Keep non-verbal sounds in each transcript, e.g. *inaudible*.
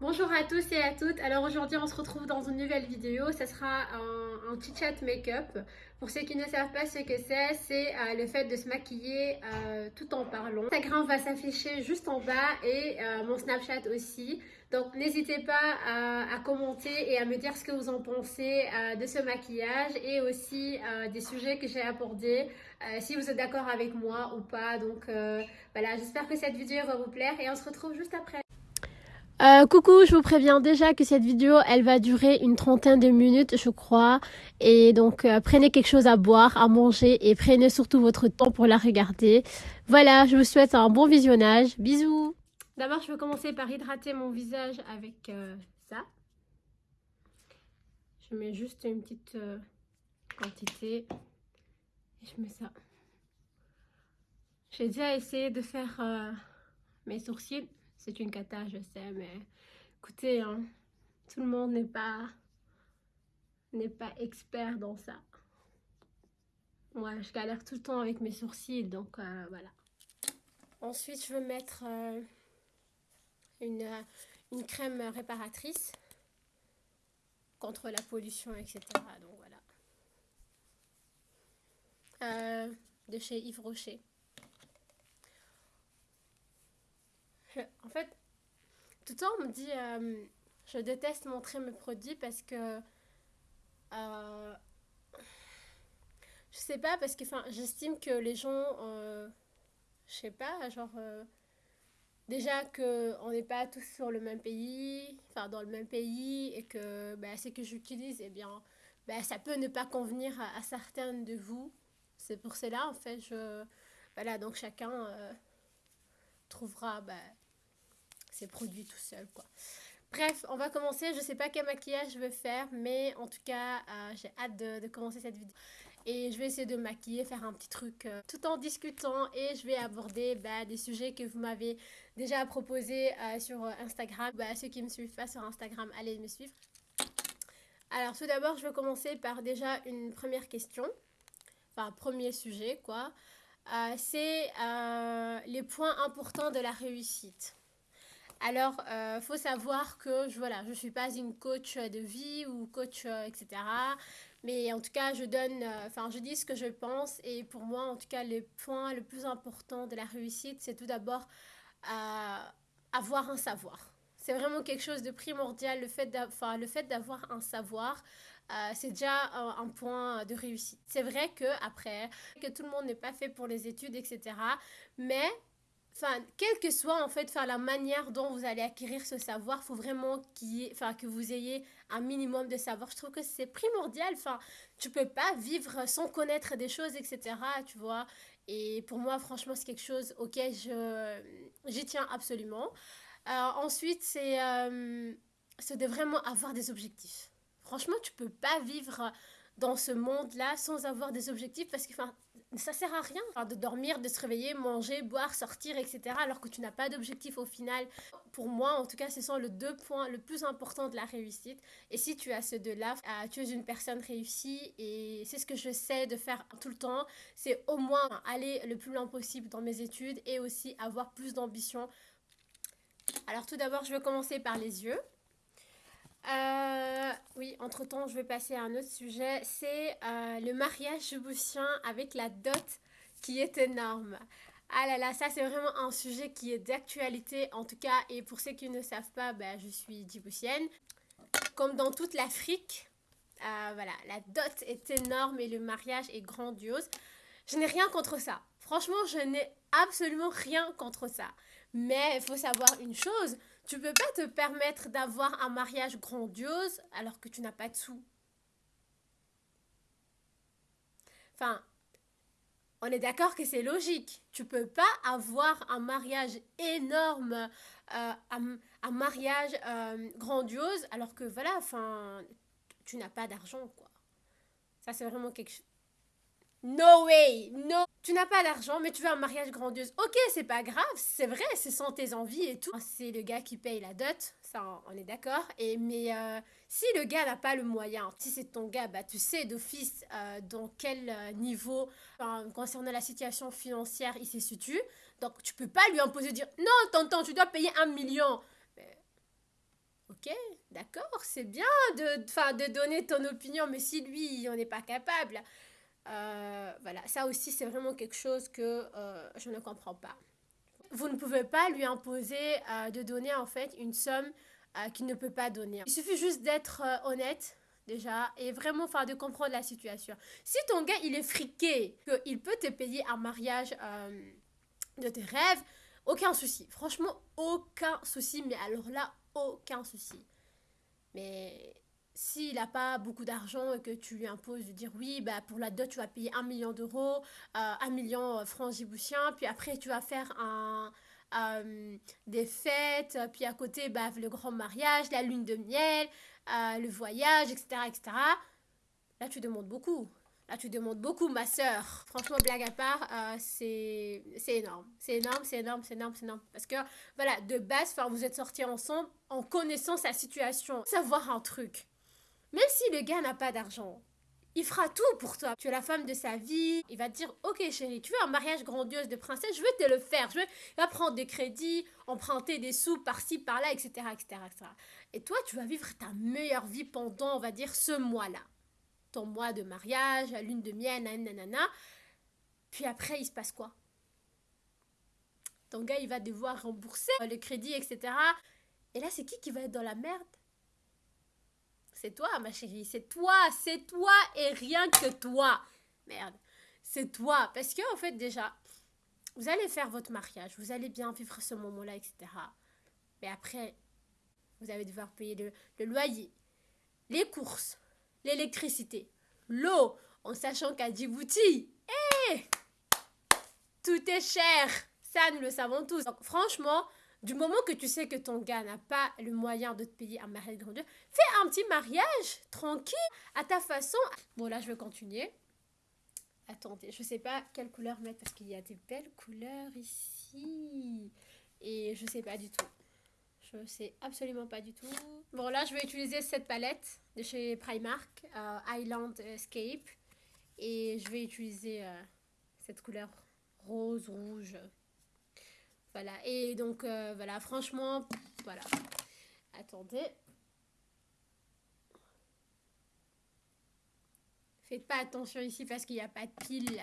Bonjour à tous et à toutes. Alors aujourd'hui on se retrouve dans une nouvelle vidéo. Ce sera un, un petit chat make-up. Pour ceux qui ne savent pas ce que c'est, c'est euh, le fait de se maquiller euh, tout en parlant. Instagram va s'afficher juste en bas et euh, mon Snapchat aussi. Donc n'hésitez pas à, à, commenter et à me dire ce que vous en pensez de ce maquillage et aussi des sujets que j'ai abordés. Si vous êtes d'accord avec moi ou pas. Donc voilà, j'espère que cette vidéo va vous plaire et on se retrouve juste après. Euh, coucou, je vous préviens déjà que cette vidéo, elle va durer une trentaine de minutes, je crois. Et donc, euh, prenez quelque chose à boire, à manger et prenez surtout votre temps pour la regarder. Voilà, je vous souhaite un bon visionnage. Bisous D'abord, je vais commencer par hydrater mon visage avec euh, ça. Je mets juste une petite quantité. Et je mets ça. J'ai déjà essayé de faire mes sourcils c'est une cata, je sais, mais écoutez, hein, tout le monde n'est pas expert dans ça. Moi, je galère tout le temps avec mes sourcils, donc euh, voilà. Ensuite, je vais mettre euh, une, euh, une crème réparatrice contre la pollution, etc. Donc voilà. De chez Yves Rocher. En fait, tout le temps on me dit euh, je déteste montrer mes produits parce que euh, je sais pas parce que j'estime que les gens euh, je sais pas genre euh, déjà que on n'est pas tous sur le même pays enfin dans le même pays et que bah, ce que j'utilise eh bien bah, ça peut ne pas convenir à, à certaines de vous. C'est pour cela en fait je voilà donc chacun trouvera bah, ses produits tout seul quoi. Bref, on va commencer. Je sais pas quel maquillage je vais faire, mais en tout cas, euh, j'ai hâte de, commencer cette vidéo. Et je vais essayer de maquiller, faire un petit truc euh, tout en discutant et je vais aborder bah, des sujets que vous m'avez déjà proposés euh, sur Instagram. Bah, ceux qui me suivent pas sur Instagram, allez me suivre. Alors tout d'abord, je vais commencer par déjà une première question. Enfin, premier sujet quoi. C'est les points importants de la réussite. Alors, euh, faut savoir que je, voilà, je ne suis pas une coach de vie ou coach, euh, etc. Mais en tout cas, je donne, euh, je dis ce que je pense. Et pour moi, en tout cas, le point le plus important de la réussite, c'est tout d'abord euh, avoir un savoir. C'est vraiment quelque chose de primordial, le fait d'avoir un savoir. C'est déjà un, un, point de réussite. C'est vrai que après, que tout le monde n'est pas fait pour les études, etc. Mais quelle que soit en fait la manière dont vous allez acquérir ce savoir, faut vraiment que vous ayez un minimum de savoir. Je trouve que c'est primordial. Enfin, tu peux pas vivre sans connaître des choses, etc. Tu vois. Et pour moi, franchement, c'est quelque chose auquel je j'y tiens absolument. Euh, ensuite, c'est euh, de vraiment avoir des objectifs. Franchement, tu peux pas vivre dans ce monde-là sans avoir des objectifs parce que ça sert à rien enfin, de dormir, de se réveiller, manger, boire, sortir, etc. alors que tu n'as pas d'objectif au final. Pour moi, en tout cas, ce sont les deux points le plus important de la réussite. Et si tu as ces deux-là, euh, tu es une personne réussie et c'est ce que je sais de faire tout le temps. C'est au moins aller le plus loin possible dans mes études et aussi avoir plus d'ambition. Alors tout d'abord, je vais commencer par les yeux. Oui, entre-temps, je vais passer à un autre sujet. C'est euh, le mariage djiboutien avec la dot qui est énorme. Ah là là, ça c'est vraiment un sujet qui est d'actualité en tout cas. Et pour ceux qui ne savent pas, bah, je suis djiboutienne. Comme dans toute l'Afrique, euh, voilà, la dot est énorme et le mariage est grandiose. Je n'ai rien contre ça. Franchement, je n'ai absolument rien contre ça. Mais il faut savoir une chose, tu peux pas te permettre d'avoir un mariage grandiose alors que tu n'as pas de sous. Enfin, on est d'accord que c'est logique. Tu peux pas avoir un mariage énorme, euh, un, mariage euh, grandiose alors que voilà, enfin, tu n'as pas d'argent quoi. Ça c'est vraiment quelque chose No way, no. Tu n'as pas d'argent, mais tu veux un mariage grandiose. Ok, c'est pas grave, c'est vrai, c'est sans tes envies et tout. C'est le gars qui paye la dot, ça on est d'accord. Et mais euh, si le gars n'a pas le moyen, si c'est ton gars, bah tu sais d'office euh, dans quel euh, niveau, concernant la situation financière, il se situe. Donc tu peux pas lui imposer de dire non, tonton, tu dois payer un million. Ok, d'accord, c'est bien de, de donner ton opinion, mais si lui, on n'est pas capable, euh, voilà, ça aussi, c'est vraiment quelque chose que euh, je ne comprends pas. Vous ne pouvez pas lui imposer euh, de donner en fait une somme qu'il ne peut pas donner. Il suffit juste d'être honnête déjà et vraiment enfin de comprendre la situation. Si ton gars il est friqué, qu'il peut te payer un mariage de tes rêves, aucun souci. Franchement, aucun souci. Mais alors là, aucun souci. Mais s'il n'a pas beaucoup d'argent et que tu lui imposes de dire oui, bah pour la dot, tu vas payer un million d'euros, euh, un million euh, francs djiboutiens, puis après tu vas faire un, euh, des fêtes, puis à côté, bah, le grand mariage, la lune de miel, le voyage, etc., etc. Là, tu demandes beaucoup. Là, tu demandes beaucoup, ma soeur. Franchement, blague à part, c'est énorme. C'est énorme, c'est énorme, c'est énorme, c'est énorme. Parce que, voilà, de base, vous êtes sortis ensemble en connaissant sa situation. Savoir un truc. Même si le gars n'a pas d'argent, il fera tout pour toi. Tu es la femme de sa vie. Il va te dire, ok chérie, tu veux un mariage grandiose de princesse, je veux te le faire. Je veux prendre des crédits, emprunter des sous par-ci, par-là, etc., etc., etc. Et toi, tu vas vivre ta meilleure vie pendant, on va dire, ce mois-là. Ton mois de mariage, la lune de miel, nanana. Puis après, il se passe quoi? Ton gars, il va devoir rembourser le crédit, etc. Et là, c'est qui qui va être dans la merde? C'est toi, ma chérie. C'est toi. C'est toi et rien que toi. Merde. C'est toi. Parce que, en fait, déjà, vous allez faire votre mariage. Vous allez bien vivre ce moment-là, etc. Mais après, vous allez devoir payer le, loyer, les courses, l'électricité, l'eau, en sachant qu'à Djibouti, hé, tout est cher. Ça, nous le savons tous. Franchement, du moment que tu sais que ton gars n'a pas le moyen de te payer un mariage grandiose, fais un petit mariage tranquille à ta façon. Bon là je vais continuer. Attendez, je sais pas quelle couleur mettre parce qu'il y a des belles couleurs ici. Et je sais pas du tout. Je sais absolument pas du tout. Bon là je vais utiliser cette palette de chez Primark, euh, Island Escape. Et je vais utiliser euh, cette couleur rose, rouge, voilà, et donc euh, voilà, franchement, voilà. Attendez. Faites pas attention ici parce qu'il n'y a pas de pile.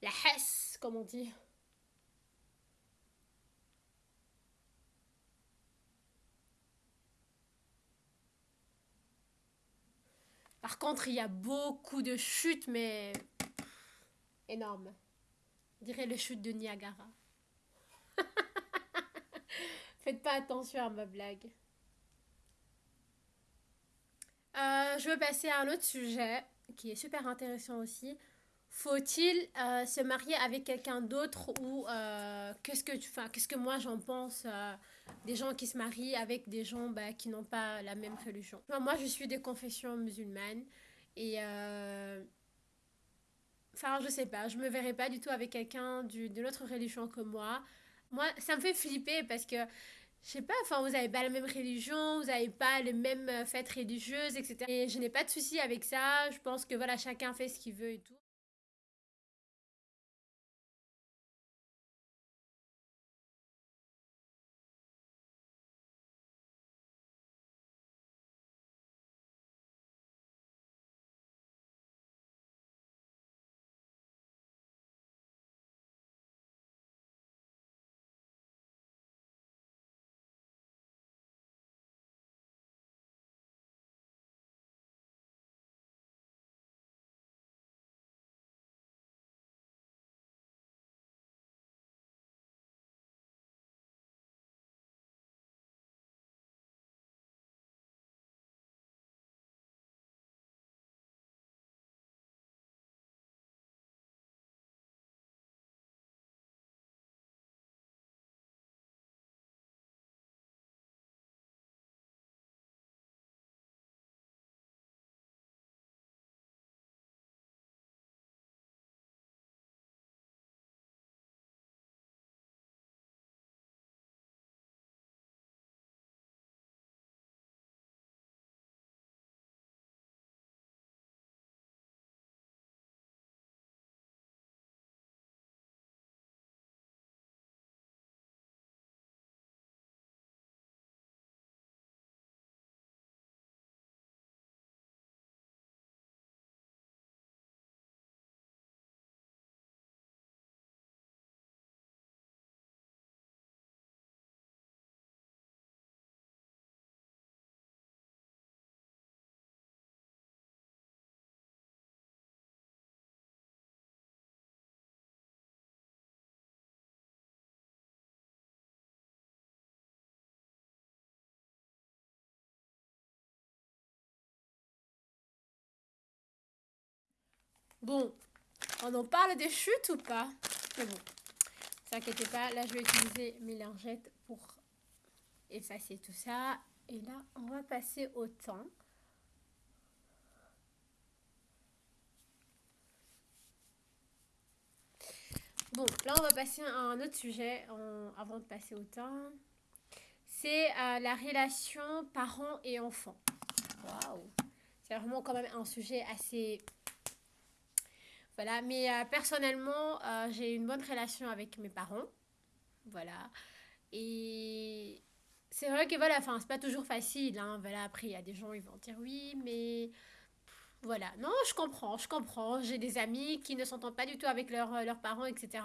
La hesse, comme on dit. Par contre, il y a beaucoup de chutes, mais énorme. On dirait le chute de Niagara. Faites pas attention à ma blague. Euh, je veux passer à un autre sujet qui est super intéressant aussi. Faut-il euh, se marier avec quelqu'un d'autre ou euh, qu'est-ce que tu qu'est-ce que moi j'en pense des gens qui se marient avec des gens bah, qui n'ont pas la même religion. moi je suis des confessions musulmanes et enfin je sais pas, je me verrais pas du tout avec quelqu'un d'une autre religion que moi. Moi, ça me fait flipper parce que, je sais pas, enfin, vous n'avez pas la même religion, vous n'avez pas les mêmes euh, fêtes religieuses, etc. Et je n'ai pas de souci avec ça. Je pense que, voilà, chacun fait ce qu'il veut et tout. Bon, on en parle des chutes ou pas? Mais bon, ne inquiétez pas, là je vais utiliser mes lingettes pour effacer tout ça. Et là, on va passer au temps. Bon, là on va passer à un autre sujet avant de passer au temps. C'est euh, la relation parents et enfants. Waouh C'est vraiment quand même un sujet assez voilà, mais euh, personnellement, euh, j'ai une bonne relation avec mes parents. Voilà. Et c'est vrai que voilà, enfin, c'est pas toujours facile. Hein. Voilà, après, il y a des gens, ils vont dire oui, mais voilà, non, je comprends, je comprends. J'ai des amis qui ne s'entendent pas du tout avec euh, leurs parents, etc.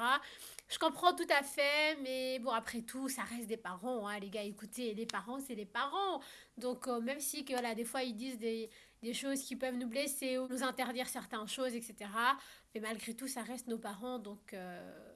Je comprends tout à fait, mais bon, après tout, ça reste des parents, hein, les gars. Écoutez, les parents, c'est les parents. Donc, euh, même si, que, voilà, des fois, ils disent des, des, choses qui peuvent nous blesser ou nous interdire certaines choses, etc. Mais malgré tout, ça reste nos parents, donc... Euh,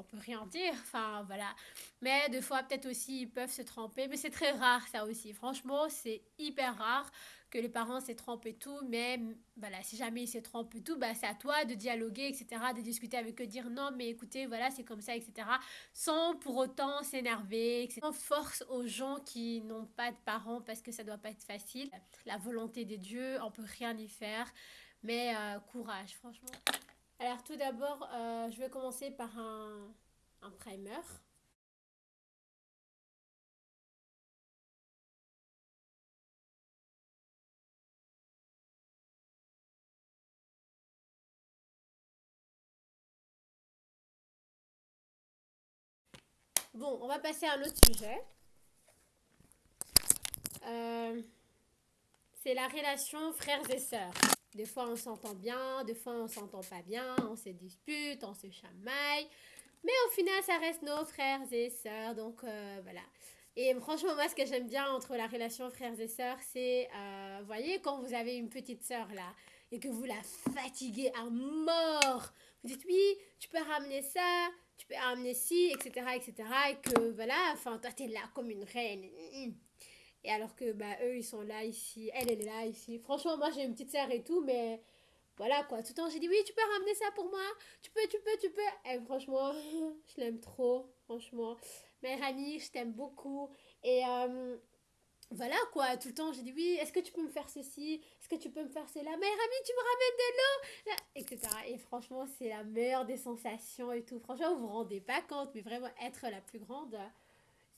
on peut rien dire, enfin voilà. Mais des fois, peut-être aussi, ils peuvent se tromper, mais c'est très rare ça aussi. Franchement, c'est hyper rare que les parents se trompent et tout, mais voilà, si jamais ils se trompent et tout, bah, c'est à toi de dialoguer, etc., de discuter avec eux, dire non, mais écoutez, voilà, c'est comme ça, etc., sans pour autant s'énerver, etc. On force aux gens qui n'ont pas de parents parce que ça doit pas être facile. La volonté des dieux, on peut rien y faire, mais euh, courage, franchement. Alors tout d'abord, euh, je vais commencer par un, un primer. Bon, on va passer à un autre sujet. Euh, c'est la relation frères et sœurs. Des fois, on s'entend bien, des fois, on s'entend pas bien, on se dispute, on se chamaille. Mais au final, ça reste nos frères et sœurs. Donc, euh, voilà. Et franchement, moi, ce que j'aime bien entre la relation frères et sœurs, c'est, euh, vous voyez, quand vous avez une petite sœur là, et que vous la fatiguez à mort, vous dites oui, tu peux ramener ça, tu peux ramener ci, etc., etc., et que voilà, enfin, toi, t'es là comme une reine. Et alors que bah, eux, ils sont là ici, elle, elle est là ici. Franchement, moi, j'ai une petite sœur et tout, mais voilà quoi. Tout le temps, j'ai dit oui, tu peux ramener ça pour moi. Tu peux, tu peux, tu peux. Et franchement, *laughs* je l'aime trop, franchement. Mère amie, je t'aime beaucoup. Et euh, voilà quoi, tout le temps, j'ai dit oui, est-ce que tu peux me faire ceci? Est-ce que tu peux me faire cela? Mère amie, tu me ramènes de l'eau? Etc. Et franchement, c'est la meilleure des sensations et tout. Franchement, vous vous rendez pas compte, mais vraiment, être la plus grande,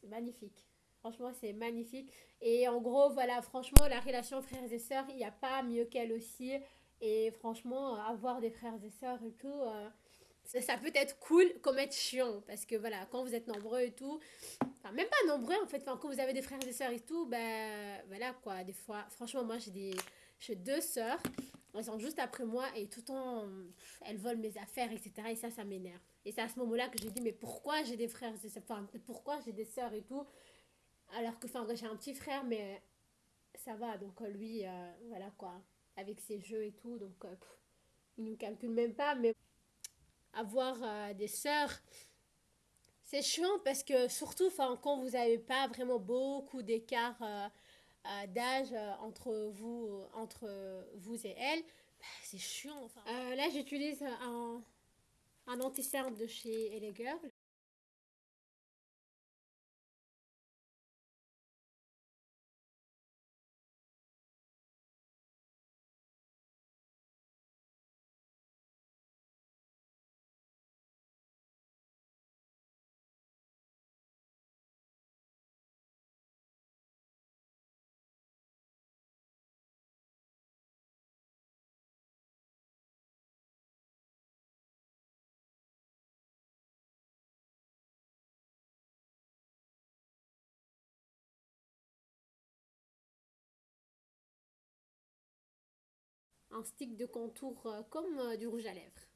c'est magnifique. Franchement, c'est magnifique. Et en gros, voilà, franchement, la relation frères et sœurs, il n'y a pas mieux qu'elle aussi. Et franchement, avoir des frères et sœurs et tout, euh, ça, peut être cool comme être chiant. Parce que voilà, quand vous êtes nombreux et tout, enfin, même pas nombreux en fait, quand vous avez des frères et sœurs et tout, ben voilà quoi, des fois, franchement, moi j'ai des. Deux sœurs, elles sont juste après moi et tout le temps, elles volent mes affaires, etc. Et ça, ça m'énerve. Et c'est à ce moment-là que j'ai dit, mais pourquoi j'ai des frères et sœurs Enfin, pourquoi j'ai des sœurs et tout? Alors que, j'ai un petit frère, mais ça va. Donc, euh, lui, euh, voilà quoi, avec ses jeux et tout. Donc, euh, il ne calcule même pas. Mais avoir des sœurs, c'est chiant parce que, surtout, quand vous n'avez pas vraiment beaucoup d'écart d'âge entre vous, entre vous et elle, bah, c'est chiant. Là, j'utilise un, un anti de chez Elle un stick de contour euh, comme euh, du rouge à lèvres.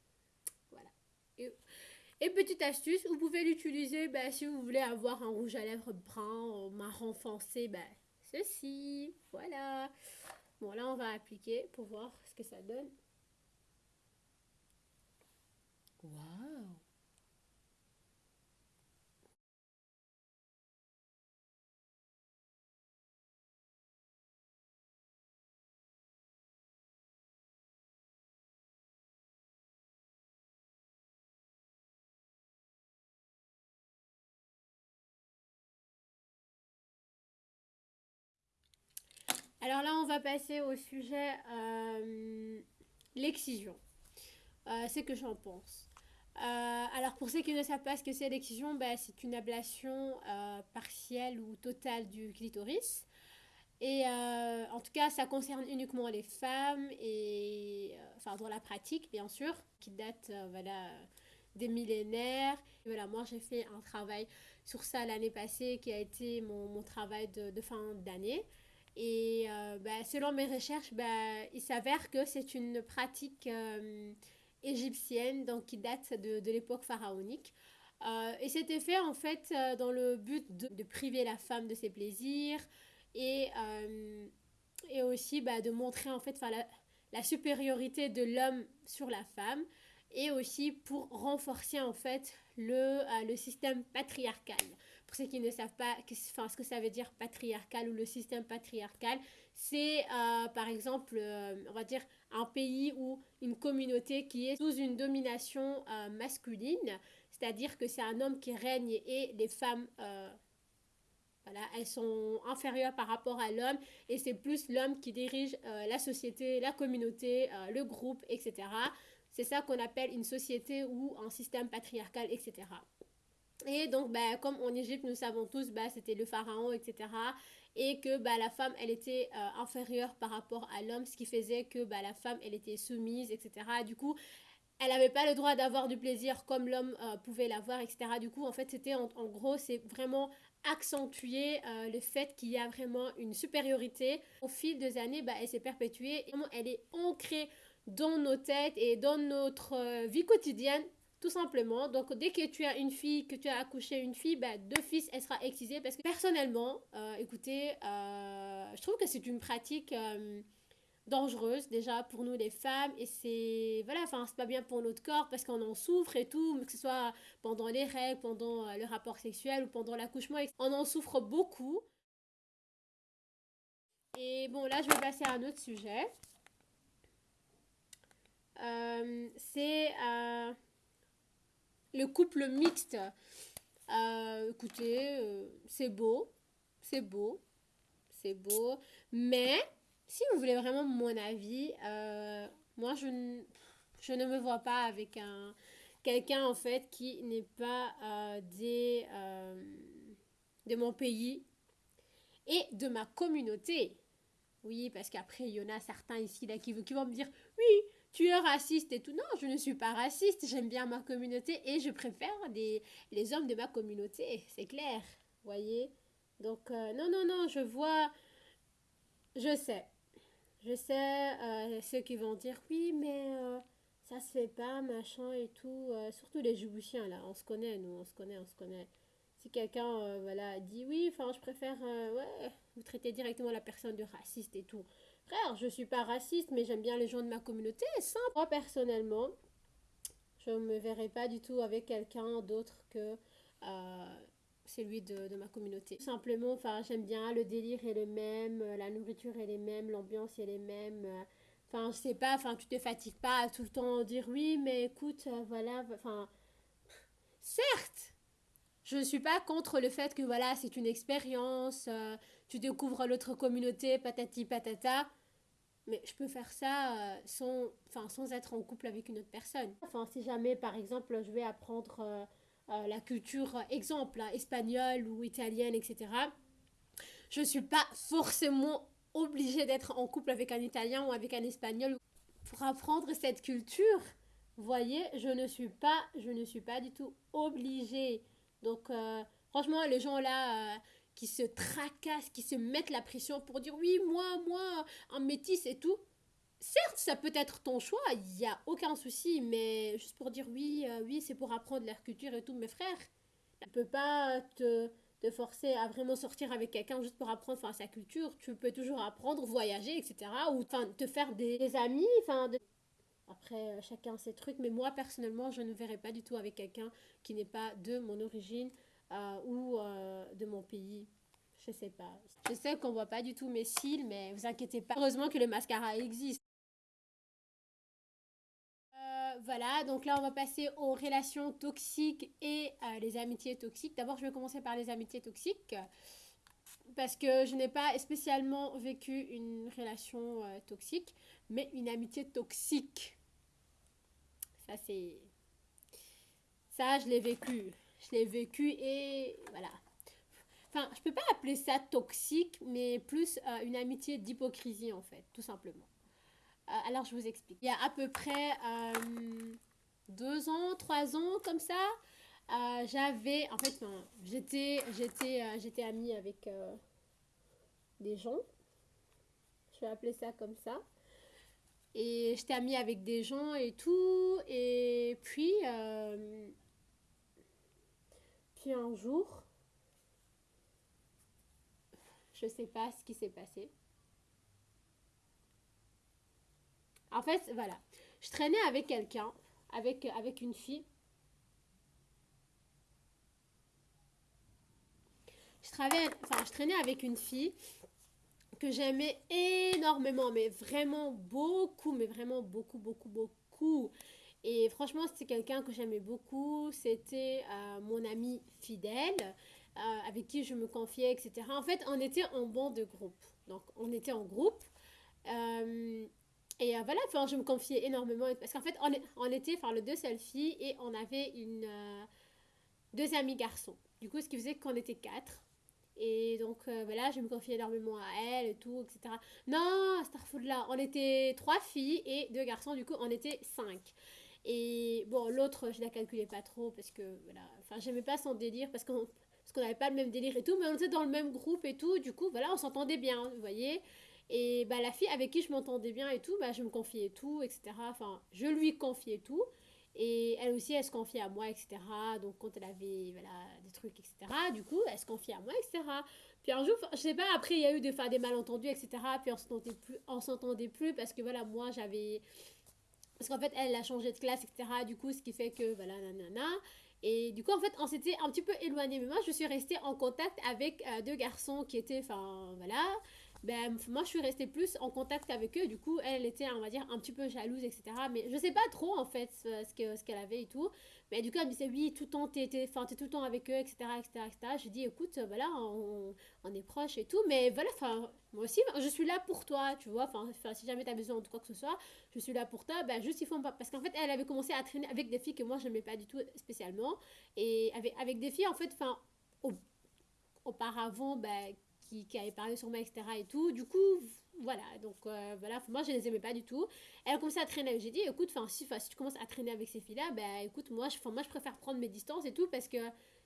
Voilà. Et, petite astuce, vous pouvez l'utiliser bah, si vous voulez avoir un rouge à lèvres brun, marron foncé, bah, ceci. Voilà. Bon, là, on va appliquer pour voir ce que ça donne. Waouh Alors là, on va passer au sujet euh, l'excision. Euh, c'est que j'en pense. Euh, alors pour ceux qui ne savent pas ce que c'est l'excision, bah, c'est une ablation partielle ou totale du clitoris. Et en tout cas, ça concerne uniquement les femmes, et, enfin dans la pratique bien sûr, qui date voilà, des millénaires. voilà, moi j'ai fait un travail sur ça l'année passée qui a été mon, mon travail de fin d'année. Et bah, selon mes recherches, bah, il s'avère que c'est une pratique euh, égyptienne donc, qui date de, de l'époque pharaonique. Euh, et c'était fait en fait dans le but de, de, priver la femme de ses plaisirs et, et aussi bah, de montrer en fait la, la supériorité de l'homme sur la femme et aussi pour renforcer en fait le, le système patriarcal. Ceux qui ne savent pas enfin, ce que ça veut dire patriarcal ou le système patriarcal, c'est euh, par exemple, euh, on va dire, un pays ou une communauté qui est sous une domination euh, masculine, c'est-à-dire que c'est un homme qui règne et les femmes... Voilà, elles sont inférieures par rapport à l'homme et c'est plus l'homme qui dirige la société, la communauté, le groupe, etc. C'est ça qu'on appelle une société ou un système patriarcal, etc. Et donc, bah, comme en Égypte, nous savons tous, bah, c'était le pharaon, etc. Et que bah, la femme, elle était euh, inférieure par rapport à l'homme, ce qui faisait que bah, la femme, elle était soumise, etc. Du coup, elle n'avait pas le droit d'avoir du plaisir comme l'homme euh, pouvait l'avoir, etc. Du coup, en fait, c'était en, gros, c'est vraiment accentuer euh, le fait qu'il y a vraiment une supériorité. Au fil des années, bah, elle s'est perpétuée. Et elle est ancrée dans nos têtes et dans notre euh, vie quotidienne tout simplement. Donc, dès que tu as une fille, que tu as accouché une fille, bah, deux fils, elle sera excisée. Parce que personnellement, euh, écoutez, euh, je trouve que c'est une pratique euh, dangereuse déjà pour nous les femmes. Et c'est, voilà, enfin, c'est pas bien pour notre corps parce qu'on en souffre et tout, que ce soit pendant les règles, pendant le rapport sexuel ou pendant l'accouchement. On en souffre beaucoup. Et bon, là, je vais passer à un autre sujet. c'est le couple mixte. Euh, écoutez, euh, c'est beau, c'est beau, c'est beau. Mais si vous voulez vraiment mon avis, euh, moi je, ne, je ne me vois pas avec un quelqu'un en fait qui n'est pas des, de mon pays et de ma communauté. Oui, parce qu'après, il y en a certains ici là, qui vont me dire Oui, tu es raciste et tout. Non, je ne suis pas raciste. J'aime bien ma communauté et je préfère des, les hommes de ma communauté. C'est clair. Voyez? Donc, euh, non, non, non, je vois. Je sais. Je sais euh, ceux qui vont dire oui, mais euh, ça se fait pas, machin et tout. Euh, surtout les Djiboutiens, là. On se connaît, nous, on se connaît, on se connaît. Si quelqu'un voilà, dit oui, enfin, je préfère. ouais, vous traitez directement la personne de raciste et tout. Frère, je suis pas raciste, mais j'aime bien les gens de ma communauté. Simple. Moi, personnellement, je me verrai pas du tout avec quelqu'un d'autre que euh, celui de, ma communauté. Simplement, enfin, j'aime bien, le délire est le même, la nourriture est les mêmes, l'ambiance est les mêmes. Enfin, je sais pas, enfin, tu te fatigues pas à tout le temps dire oui, mais écoute, euh, voilà, enfin, certes, je ne suis pas contre le fait que voilà, c'est une expérience, euh, tu découvres l'autre communauté, patati patata. Mais je peux faire ça euh, sans, enfin, sans être en couple avec une autre personne. Enfin, si jamais, par exemple, je vais apprendre euh, euh, la culture, exemple, hein, espagnole ou italienne, etc., je ne suis pas forcément obligée d'être en couple avec un Italien ou avec un Espagnol pour apprendre cette culture. Voyez, je ne suis pas, je ne suis pas du tout obligée. Donc, franchement, les gens là qui se tracassent, qui se mettent la pression pour dire oui, moi, moi, un métis et tout. Certes, ça peut être ton choix, il n'y a aucun souci, mais juste pour dire oui, euh, oui, c'est pour apprendre leur culture et tout, mes frères, tu ne peux pas te, forcer à vraiment sortir avec quelqu'un juste pour apprendre sa culture. Tu peux toujours apprendre, voyager, etc. Ou te faire des, amis. Après, chacun ses trucs, mais moi personnellement, je ne verrai pas du tout avec quelqu'un qui n'est pas de mon origine euh, ou euh, de mon pays. Je sais pas. Je sais qu'on voit pas du tout mes cils, mais vous inquiétez pas. Heureusement que le mascara existe. Euh, voilà, donc là on va passer aux relations toxiques et euh, les amitiés toxiques. D'abord, je vais commencer par les amitiés toxiques. parce que je n'ai pas spécialement vécu une relation toxique, mais une amitié toxique. Ça, c'est. Ça, je l'ai vécu. Je l'ai vécu et voilà. Enfin, je peux pas appeler ça toxique, mais plus euh, une amitié d'hypocrisie, en fait, tout simplement. Euh, alors, je vous explique. Il y a à peu près deux ans, trois ans, comme ça, j'avais. En fait, j'étais, j'étais, j'étais amie avec des gens. Je vais appeler ça comme ça. Et j'étais amie avec des gens et tout. Et puis, euh, un jour, je sais pas ce qui s'est passé. En fait, voilà. Je traînais avec quelqu'un, avec, avec une fille. Je, enfin, je traînais avec une fille que j'aimais énormément, mais vraiment beaucoup, mais vraiment beaucoup, beaucoup, beaucoup. Et franchement, c'était quelqu'un que j'aimais beaucoup. C'était euh, mon ami fidèle, euh, avec qui je me confiais, etc. En fait, on était en banc de groupe. Donc, on était en groupe. Euh, et voilà, enfin, je me confiais énormément. Parce qu'en fait, on, était, enfin, le deux seules filles et on avait une, deux amis garçons. Du coup, ce qui faisait qu'on était quatre. Et donc voilà, je me confiais énormément à elle et tout, etc. Non, là, on était trois filles et deux garçons, du coup on était cinq. Et bon, l'autre, je la calculais pas trop parce que voilà, enfin j'aimais pas son délire parce qu'on qu'on n'avait pas le même délire et tout, mais on était dans le même groupe et tout, du coup voilà, on s'entendait bien, vous voyez. Et bah la fille avec qui je m'entendais bien et tout, bah je me confiais tout, etc. Enfin, je lui confiais tout. Et elle aussi, elle se confiait à moi, etc. Donc, quand elle avait voilà, des trucs, etc., du coup, elle se confiait à moi, etc. Puis un jour, je sais pas, après, il y a eu des, des malentendus, etc. Puis on s'entendait plus, s'entendait plus parce que, voilà, moi, j'avais... Parce qu'en fait, elle a changé de classe, etc. Du coup, ce qui fait que, voilà, nanana. Et du coup, en fait, on s'était un petit peu éloignés. Mais moi, je suis restée en contact avec euh, deux garçons qui étaient, enfin, voilà, ben, moi je suis restée plus en contact avec eux. Du coup, elle était, on va dire, un petit peu jalouse, etc. Mais je sais pas trop en fait ce, ce qu'elle avait et tout. Mais du coup, elle me disait, oui, tout le temps, t'es, tout le temps avec eux, etc. etc., etc. Je dis, écoute, voilà, on, on est proches et tout. Mais voilà, enfin, moi aussi, je suis là pour toi, tu vois. Enfin, si jamais tu as besoin de quoi que ce soit, je suis là pour toi. Ben, juste, il faut pas. Parce qu'en fait, elle avait commencé à traîner avec des filles que moi, je n'aimais pas du tout spécialement. Et avec, avec des filles, en fait, enfin, auparavant, ben, qui, avait parlé sur moi, etc. et tout. Du coup, voilà, donc euh, voilà, moi je les aimais pas du tout. Elle a commencé à traîner, j'ai dit, écoute, si, si tu commences à traîner avec ces filles-là, ben écoute, moi je, moi je préfère prendre mes distances et tout parce que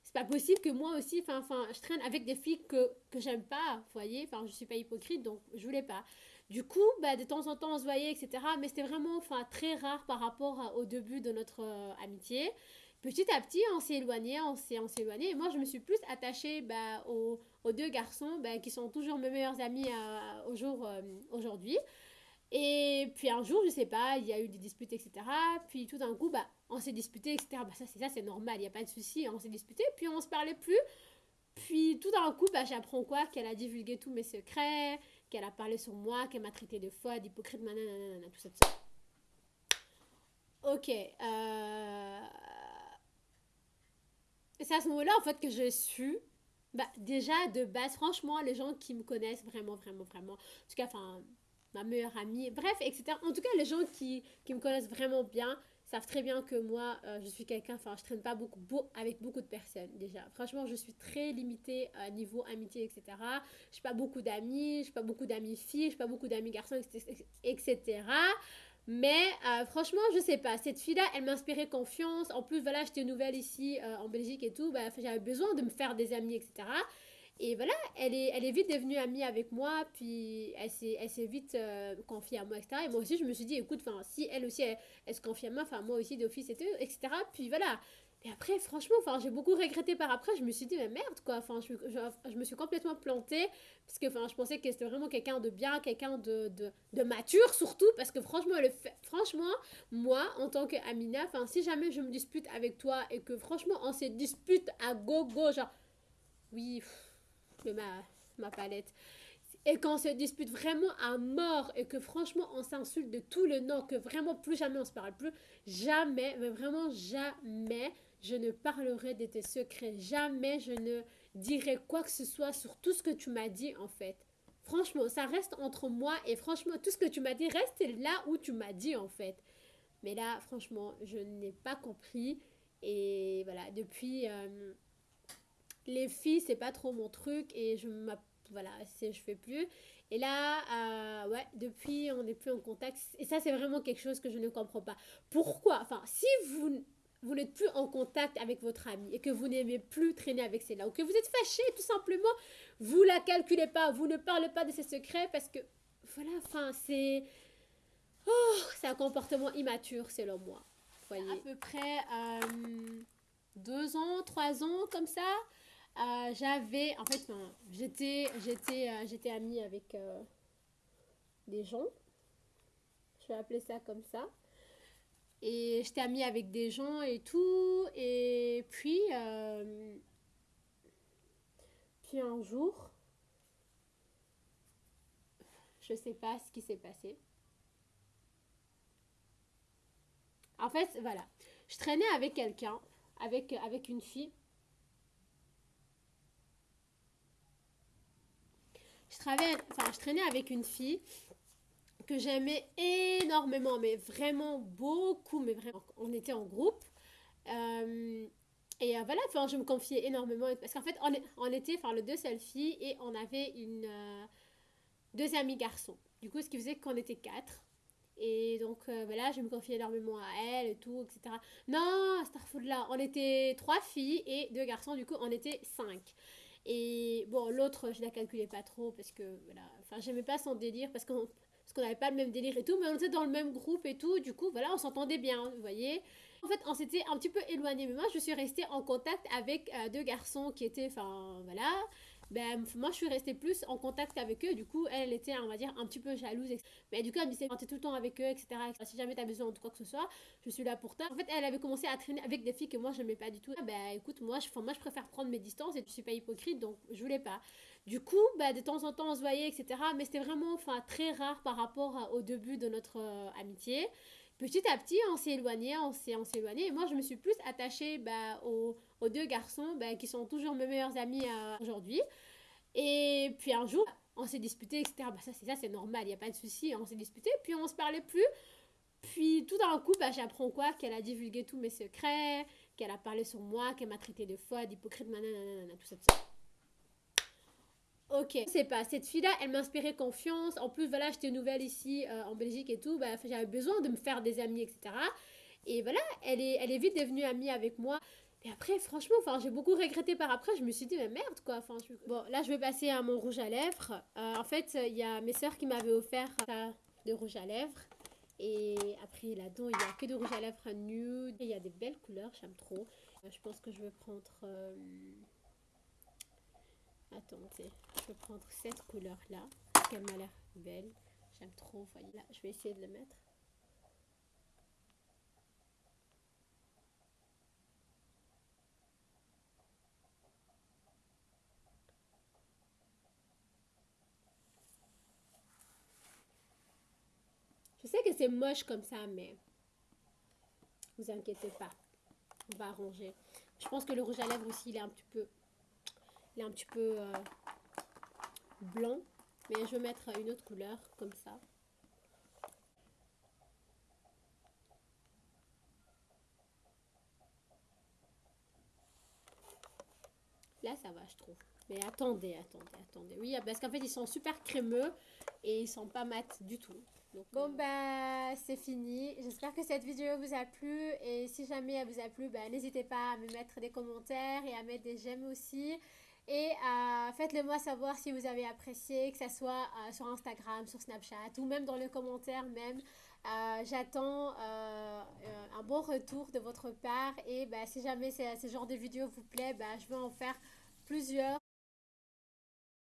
c'est pas possible que moi aussi, enfin, je traîne avec des filles que, que j'aime pas, vous voyez, enfin, je suis pas hypocrite, donc je voulais pas. Du coup, bah, de temps en temps, on se voyait, etc. Mais c'était vraiment enfin, très rare par rapport au début de notre euh, amitié petit à petit, on s'est éloigné, on s'est, éloigné. Et moi, je me suis plus attachée bah, aux, deux garçons bah, qui sont toujours mes meilleurs amis à, au jour euh, aujourd'hui. Et puis un jour, je sais pas, il y a eu des disputes, etc. Puis tout d'un coup, bah, on s'est disputé, etc. Bah, ça, c'est ça, c'est normal, il n'y a pas de souci. On s'est disputé, puis on se parlait plus. Puis tout d'un coup, bah, j'apprends quoi? Qu'elle a divulgué tous mes secrets, qu'elle a parlé sur moi, qu'elle m'a traité de foi, d'hypocrite, nanana, tout ça, tout ça. Ok. Euh c'est à ce moment-là, en fait, que je su, bah, déjà, de base, franchement, les gens qui me connaissent vraiment, vraiment, vraiment, en tout cas, enfin, ma meilleure amie, bref, etc. En tout cas, les gens qui, qui me connaissent vraiment bien savent très bien que moi, euh, je suis quelqu'un, enfin, je traîne pas beaucoup, avec beaucoup de personnes, déjà. Franchement, je suis très limitée à euh, niveau amitié, etc. Je n'ai pas beaucoup d'amis, je n'ai pas beaucoup d'amis filles, je n'ai pas beaucoup d'amis garçons, etc. Mais euh, franchement, je sais pas. Cette fille-là, elle m'inspirait confiance. En plus, voilà, j'étais nouvelle ici euh, en Belgique et tout. Bah, j'avais besoin de me faire des amis, etc. Et voilà, elle est, elle est vite devenue amie avec moi. Puis elle s'est vite euh, confiée à moi, etc. Et moi aussi, je me suis dit, écoute, si elle aussi, elle, se confie à moi, enfin, moi aussi d'office, etc. Puis voilà, et après, franchement, enfin, j'ai beaucoup regretté par après. Je me suis dit, mais merde, quoi. Enfin, je, je, me suis complètement plantée. Parce que, enfin, je pensais que c'était vraiment quelqu'un de bien, quelqu'un de, de, mature, surtout. Parce que, franchement, le franchement, moi, en tant qu'Amina, enfin, si jamais je me dispute avec toi et que, franchement, on se dispute à gogo, genre, oui, mais ma, ma palette. Et quand on se dispute vraiment à mort et que franchement on s'insulte de tout le nom, que vraiment plus jamais on se parle plus, jamais, mais vraiment jamais, je ne parlerai de tes secrets. Jamais je ne dirai quoi que ce soit sur tout ce que tu m'as dit en fait. Franchement, ça reste entre moi et franchement, tout ce que tu m'as dit reste là où tu m'as dit en fait. Mais là, franchement, je n'ai pas compris. Et voilà, depuis, euh, les filles, c'est pas trop mon truc et je voilà, je fais plus. Et là, euh, ouais, depuis, on n'est plus en contact. Et ça, c'est vraiment quelque chose que je ne comprends pas. Pourquoi? Enfin, si vous, vous n'êtes plus en contact avec votre ami et que vous n'aimez plus traîner avec celle-là, ou que vous êtes fâché, tout simplement, vous la calculez pas, vous ne parlez pas de ses secrets parce que, voilà, enfin, c'est... Oh, c'est un comportement immature, selon moi. Voyez. À peu près euh, deux ans, trois ans, comme ça. Euh, j'avais, en fait, j'étais, j'étais, euh, j'étais amie avec des gens. Je vais appeler ça comme ça. Et j'étais amie avec des gens et tout. Et puis, puis un jour, je sais pas ce qui s'est passé. En fait, voilà. Je traînais avec quelqu'un, avec, avec une fille. Je, travaillais, enfin, je traînais avec une fille que j'aimais énormément, mais vraiment beaucoup, mais vraiment. On était en groupe. Euh, et euh, voilà, enfin, je me confiais énormément. Parce qu'en fait, on, était enfin, le deux seules filles et on avait une, euh, deux amis garçons. Du coup, ce qui faisait qu'on était quatre. Et donc, voilà, je me confiais énormément à elle et tout, etc. Non, là, on était trois filles et deux garçons, du coup, on était cinq. Et bon, l'autre, je la calculais pas trop parce que, voilà, enfin, j'aimais pas son délire parce qu'on parce qu'on n'avait pas le même délire et tout, mais on était dans le même groupe et tout, du coup, voilà, on s'entendait bien, vous voyez. En fait, on s'était un petit peu éloigné, mais moi, je suis restée en contact avec euh, deux garçons qui étaient, enfin, voilà, ben, moi, je suis restée plus en contact avec eux. Du coup, elle était, on va dire, un petit peu jalouse. Mais du coup, elle me disait, tu tout le temps avec eux, etc. Si jamais tu as besoin de quoi que ce soit, je suis là pour toi. En fait, elle avait commencé à traîner avec des filles que moi, je n'aimais pas du tout. Ben, écoute, moi je, moi, je préfère prendre mes distances et je suis pas hypocrite, donc je voulais pas. Du coup, ben, de temps en temps, on se voyait, etc. Mais c'était vraiment enfin, très rare par rapport au début de notre euh, amitié petit à petit, on s'est éloigné, on s'est, éloigné. Et moi, je me suis plus attachée bah, aux, deux garçons bah, qui sont toujours mes meilleurs amis euh, aujourd'hui. Et puis un jour, on s'est disputé, etc. Bah, ça, c'est ça, c'est normal, il n'y a pas de souci. On s'est disputé, puis on se parlait plus. Puis tout d'un coup, bah, j'apprends quoi? Qu'elle a divulgué tous mes secrets, qu'elle a parlé sur moi, qu'elle m'a traité de folle, d'hypocrite, nanana, tout ça, tout ça. Ok, c'est pas, cette fille-là, elle m'inspirait confiance. En plus, voilà, j'étais nouvelle ici euh, en Belgique et tout. Bah, j'avais besoin de me faire des amis, etc. Et voilà, elle est, elle est vite devenue amie avec moi. Et après, franchement, j'ai beaucoup regretté par après. Je me suis dit, mais merde, quoi. Bon, là, je vais passer à mon rouge à lèvres. Euh, en fait, il y a mes soeurs qui m'avaient offert ça de rouge à lèvres. Et après, là-dedans, il n'y a que de rouge à lèvres nude. Il y a des belles couleurs, j'aime trop. Euh, je pense que je vais prendre... Attendez, je vais prendre cette couleur-là, parce qu'elle m'a l'air belle. J'aime trop, voyez là, je vais essayer de le mettre. Sais que c'est moche comme ça, mais vous inquiétez pas. On va arranger. Je pense que le rouge à lèvres aussi, il est un petit peu il est un petit peu euh, blanc. Mais je vais mettre une autre couleur comme ça. Là, ça va, je trouve. Mais attendez, attendez, attendez. Oui, parce qu'en fait, ils sont super crémeux et ils sont pas mat du tout. Donc, bon, bah, c'est fini. J'espère que cette vidéo vous a plu. Et si jamais elle vous a plu, bah, n'hésitez pas à me mettre des commentaires et à mettre des j'aime aussi. Et euh, faites-le moi savoir si vous avez apprécié, que ce soit euh, sur Instagram, sur Snapchat ou même dans les commentaires même. Euh, j'attends un bon retour de votre part et bah, si jamais ce genre de vidéo vous plaît, bah, je vais en faire plusieurs.